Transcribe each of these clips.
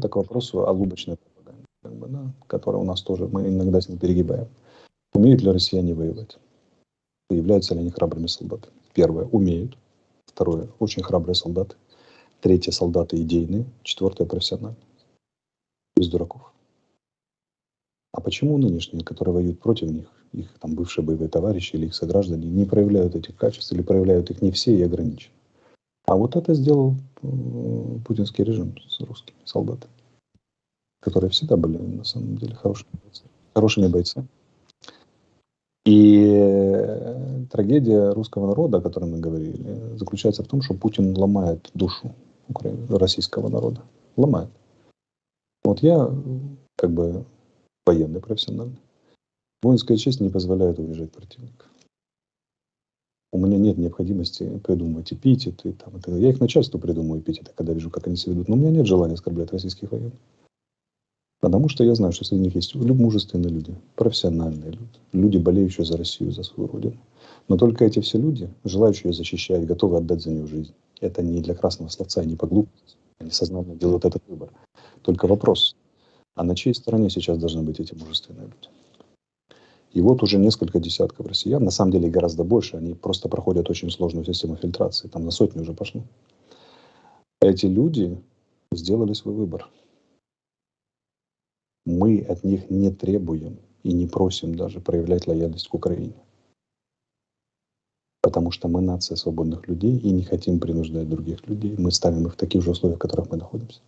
Это к вопросу о лубочной пропаганде, как бы, да, которая у нас тоже, мы иногда с ней перегибаем. Умеют ли россияне воевать? Являются ли они храбрыми солдатами? Первое, умеют. Второе, очень храбрые солдаты. Третье, солдаты идейные. Четвертое, профессиональные. Без дураков. А почему нынешние, которые воюют против них, их там бывшие боевые товарищи или их сограждане, не проявляют этих качеств или проявляют их не все и ограничены? А вот это сделал путинский режим с русскими солдатами, которые всегда были на самом деле хорошими бойцами. Хорошими бойцами. И э, трагедия русского народа, о которой мы говорили, заключается в том, что Путин ломает душу российского народа. Ломает. Вот я как бы военный профессиональный. Воинская честь не позволяет уезжать противника. У меня нет необходимости придумывать эпитеты. Там, это. Я их начальству придумываю эпитеты, когда вижу, как они себя ведут. Но у меня нет желания оскорблять российских военных. Потому что я знаю, что среди них есть мужественные люди, профессиональные люди, люди, болеющие за Россию, за свою родину. Но только эти все люди, желающие ее защищать, готовы отдать за нее жизнь. Это не для красного словца, не по глупости. Они сознательно делают этот выбор. Только вопрос, а на чьей стороне сейчас должны быть эти мужественные люди? И вот уже несколько десятков россиян, на самом деле гораздо больше, они просто проходят очень сложную систему фильтрации, там на сотни уже пошло. Эти люди сделали свой выбор. Мы от них не требуем и не просим даже проявлять лояльность к Украине. Потому что мы нация свободных людей и не хотим принуждать других людей. Мы ставим их в таких же условиях, в которых мы находимся.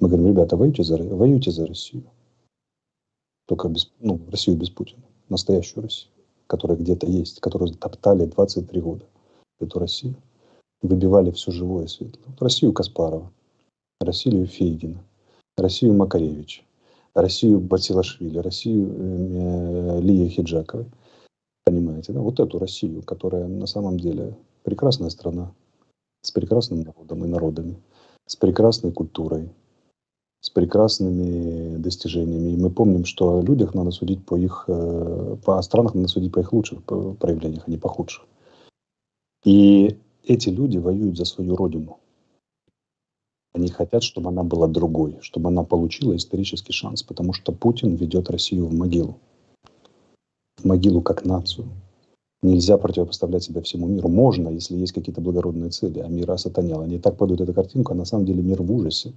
Мы говорим, ребята, воюйте за, воюйте за Россию. Только без, ну, Россию без Путина настоящую Россию, которая где-то есть, которую топтали 23 года, эту Россию. Выбивали все живое и светлое. Вот Россию Каспарова, Россию Фейгина, Россию Макаревича, Россию Басилашвили, Россию э, Лии Хиджаковой. Понимаете, да? Вот эту Россию, которая на самом деле прекрасная страна, с прекрасным народом и народами, с прекрасной культурой, с прекрасными достижениями. И мы помним, что о людях надо судить по их, э, по странах надо судить по их лучших проявлениях, а не по худших. И эти люди воюют за свою родину. Они хотят, чтобы она была другой, чтобы она получила исторический шанс, потому что Путин ведет Россию в могилу. В могилу как нацию. Нельзя противопоставлять себя всему миру. Можно, если есть какие-то благородные цели, а мир осатанел. Они так подают эту картинку, а на самом деле мир в ужасе.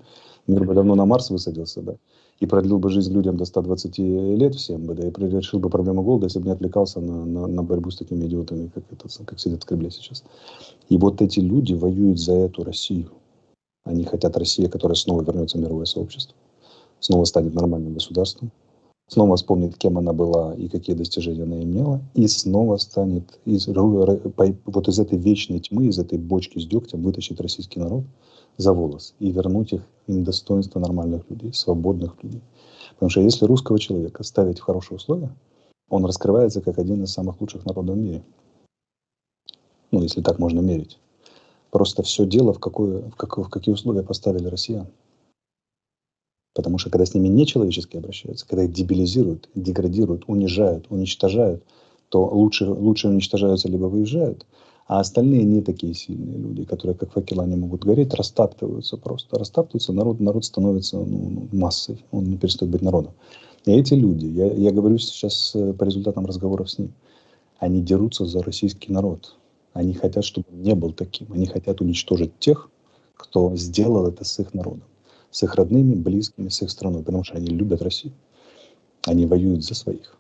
Мир бы давно на Марс высадился, да, и продлил бы жизнь людям до 120 лет всем бы, да, и решил бы проблему голода, если бы не отвлекался на, на, на борьбу с такими идиотами, как, это, как сидят в Кремле сейчас. И вот эти люди воюют за эту Россию. Они хотят России, которая снова вернется в мировое сообщество, снова станет нормальным государством, снова вспомнит, кем она была и какие достижения она имела, и снова станет из, вот из этой вечной тьмы, из этой бочки с дегтем вытащить российский народ за волос и вернуть их им достоинство нормальных людей, свободных людей. Потому что если русского человека ставить в хорошие условия, он раскрывается как один из самых лучших народов в мире. Ну, если так можно мерить. Просто все дело, в, какое, в, как, в какие условия поставили россиян. Потому что когда с ними нечеловечески обращаются, когда их дебилизируют, деградируют, унижают, уничтожают, то лучше, лучше уничтожаются либо выезжают, а остальные не такие сильные люди, которые как факела не могут гореть, растаптываются просто. Растаптываются, народ, народ становится ну, ну массой, он не перестает быть народом. И эти люди, я, я говорю сейчас э, по результатам разговоров с ним, они дерутся за российский народ. Они хотят, чтобы он не был таким. Они хотят уничтожить тех, кто сделал это с их народом с их родными, близкими, с их страной, потому что они любят Россию. Они воюют за своих.